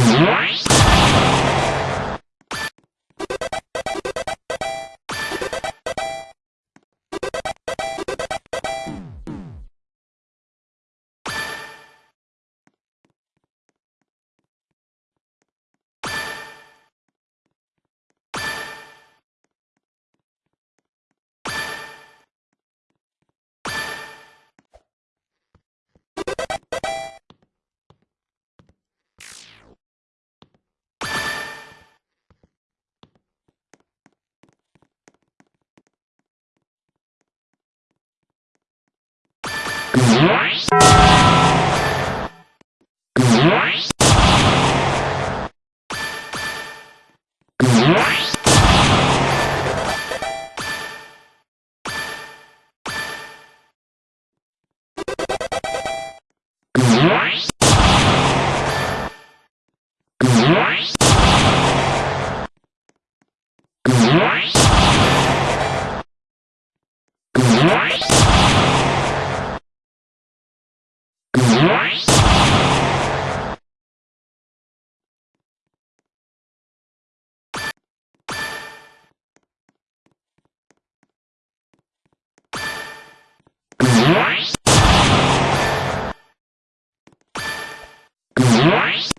Bye. Nice. You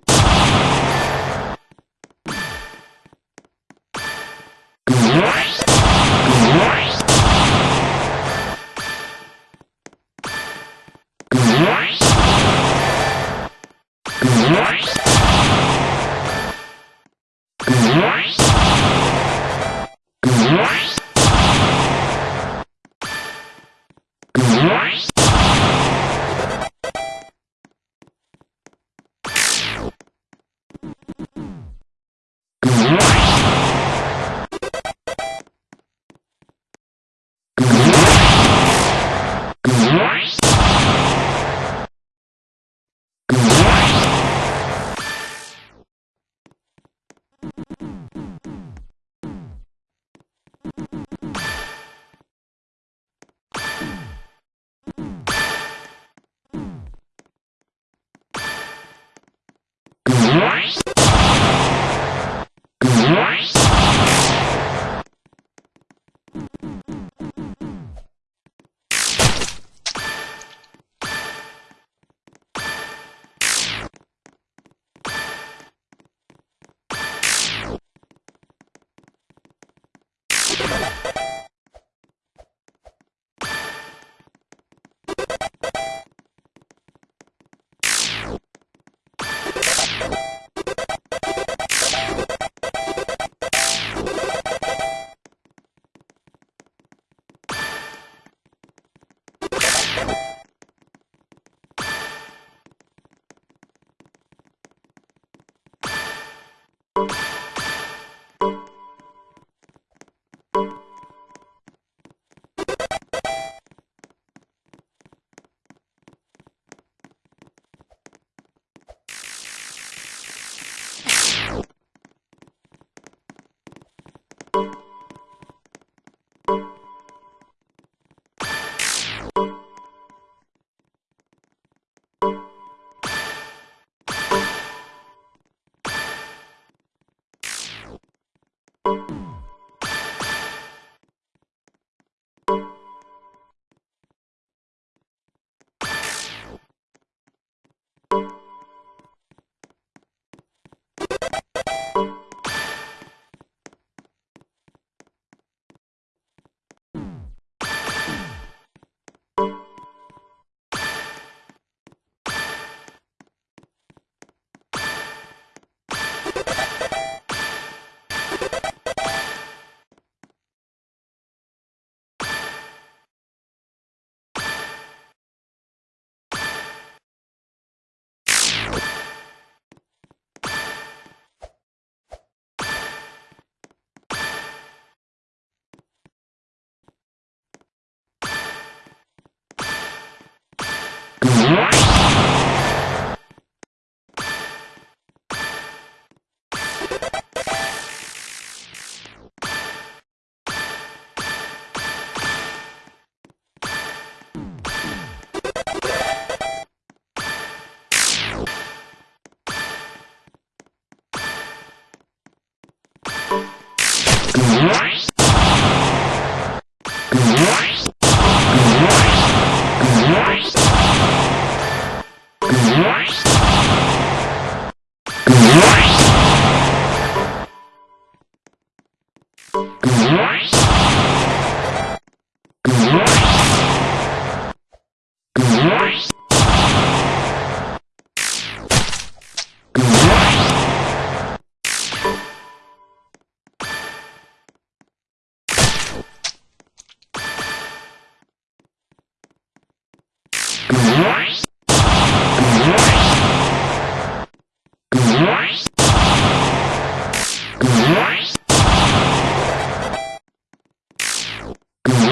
Right?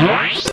What?